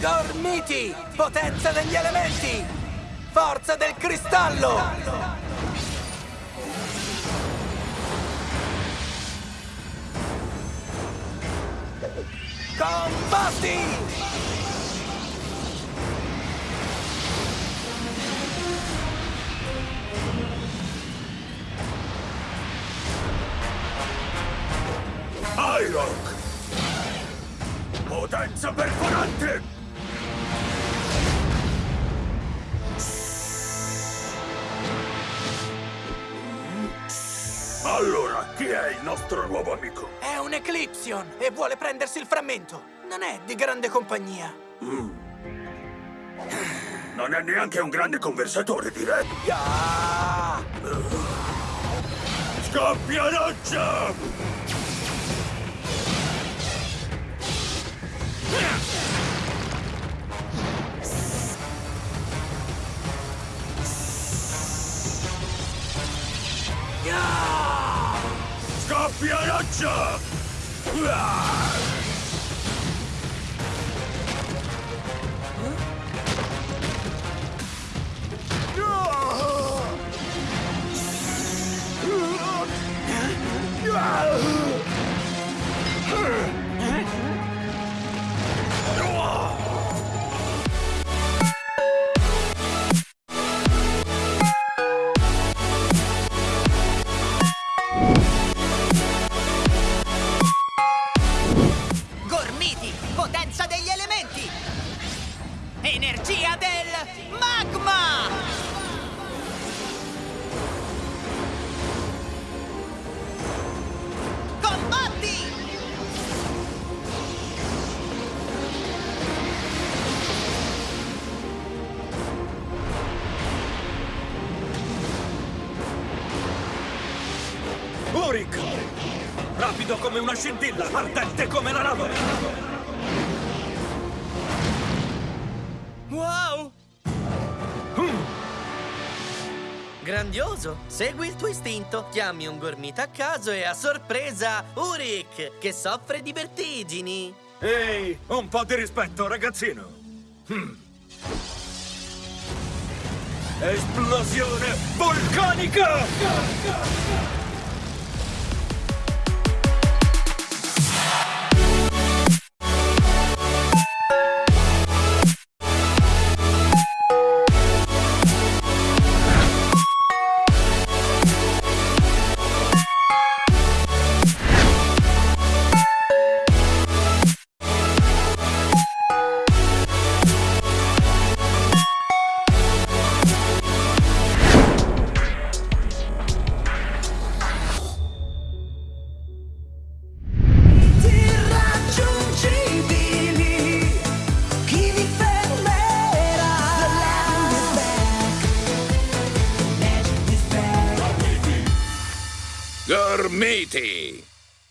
Gormiti! Potenza degli elementi! Forza del cristallo! Combatti! Irock! Potenza perforante! Allora, chi è il nostro nuovo amico? È un Eclipsion e vuole prendersi il frammento. Non è di grande compagnia. Non è neanche un grande conversatore, direi. Ah! Scoppia roccia! Ah! Scoppia roccia! Ah! Gormiti, Uric! Rapido come una scintilla, ardente come la lava! Wow! Grandioso! Segui il tuo istinto, chiami un gormita a caso e a sorpresa Uric, che soffre di vertigini! Ehi, un po' di rispetto, ragazzino! Hmm. Esplosione vulcanica! Gormiti!